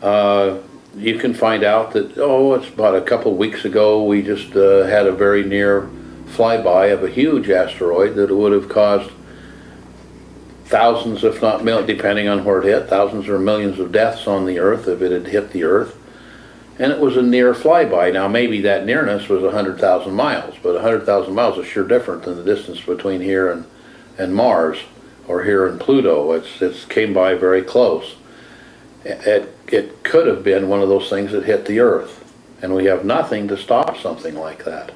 uh, you can find out that oh, it's about a couple weeks ago we just uh, had a very near flyby of a huge asteroid that would have caused thousands, if not millions, depending on where it hit, thousands or millions of deaths on the Earth if it had hit the Earth. And it was a near flyby. Now, maybe that nearness was 100,000 miles, but 100,000 miles is sure different than the distance between here and, and Mars or here and Pluto. It's, it's came by very close. It, it could have been one of those things that hit the Earth, and we have nothing to stop something like that.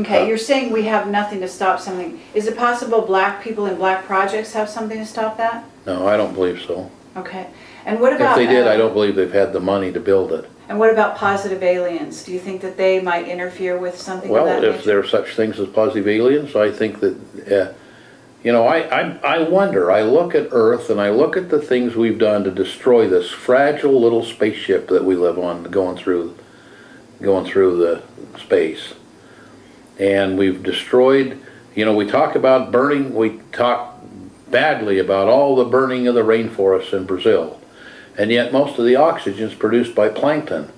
Okay, you're saying we have nothing to stop something. Is it possible black people in black projects have something to stop that? No, I don't believe so. Okay, and what about If about? they did, I don't believe they've had the money to build it. And what about positive aliens? Do you think that they might interfere with something of Well, that if nature? there are such things as positive aliens, I think that, uh, you know, I, I, I wonder, I look at Earth and I look at the things we've done to destroy this fragile little spaceship that we live on, going through, going through the space. And we've destroyed, you know, we talk about burning, we talk badly about all the burning of the rainforests in Brazil. And yet most of the oxygen is produced by plankton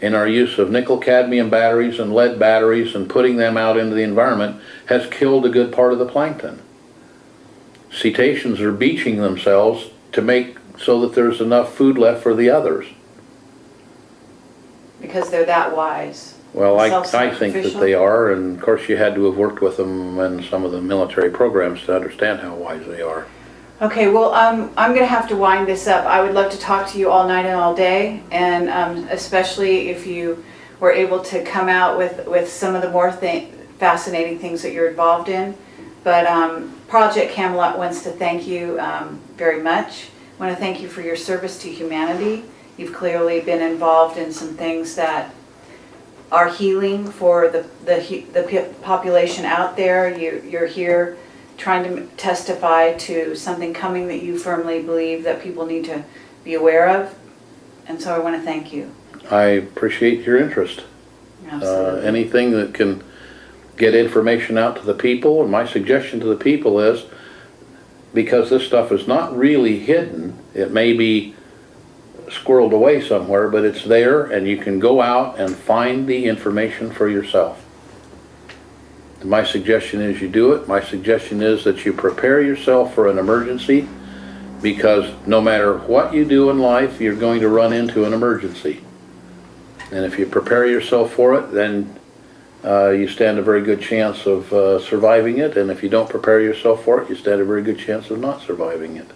in our use of nickel cadmium batteries and lead batteries and putting them out into the environment has killed a good part of the plankton. Cetaceans are beaching themselves to make so that there's enough food left for the others. Because they're that wise. Well, I, I think that they are, and of course you had to have worked with them in some of the military programs to understand how wise they are. Okay, well, um, I'm gonna have to wind this up. I would love to talk to you all night and all day, and, um, especially if you were able to come out with, with some of the more thi- fascinating things that you're involved in. But, um, Project Camelot wants to thank you, um, very much. I Want to thank you for your service to humanity. You've clearly been involved in some things that are healing for the, the, the population out there. You, you're here trying to testify to something coming that you firmly believe that people need to be aware of. And so I want to thank you. I appreciate your interest. Uh, Absolutely. anything that can get information out to the people, and my suggestion to the people is, because this stuff is not really hidden, it may be squirreled away somewhere, but it's there, and you can go out and find the information for yourself. My suggestion is you do it. My suggestion is that you prepare yourself for an emergency, because no matter what you do in life, you're going to run into an emergency. And if you prepare yourself for it, then uh, you stand a very good chance of uh, surviving it. And if you don't prepare yourself for it, you stand a very good chance of not surviving it.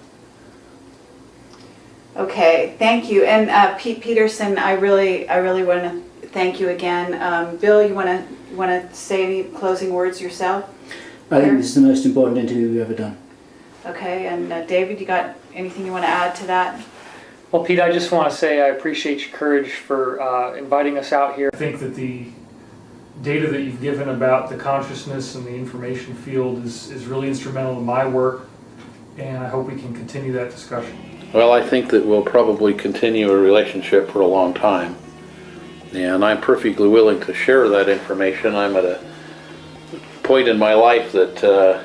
Okay, thank you. And uh, Pete Peterson, I really, I really want to thank you again. Um, Bill, you want to, want to say any closing words yourself? I think this is the most important interview we've ever done. Okay, and uh, David, you got anything you want to add to that? Well, Pete, I just want to say I appreciate your courage for uh, inviting us out here. I think that the data that you've given about the consciousness and the information field is, is really instrumental in my work, and I hope we can continue that discussion. Well, I think that we'll probably continue a relationship for a long time. And I'm perfectly willing to share that information. I'm at a point in my life that uh,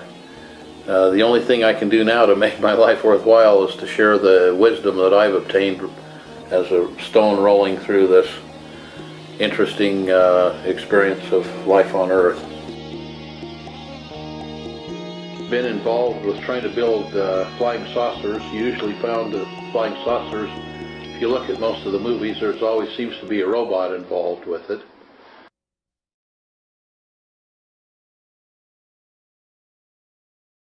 uh, the only thing I can do now to make my life worthwhile is to share the wisdom that I've obtained as a stone rolling through this interesting uh, experience of life on Earth. Been involved with trying to build uh, flying saucers. You usually found that flying saucers, if you look at most of the movies, there's always seems to be a robot involved with it.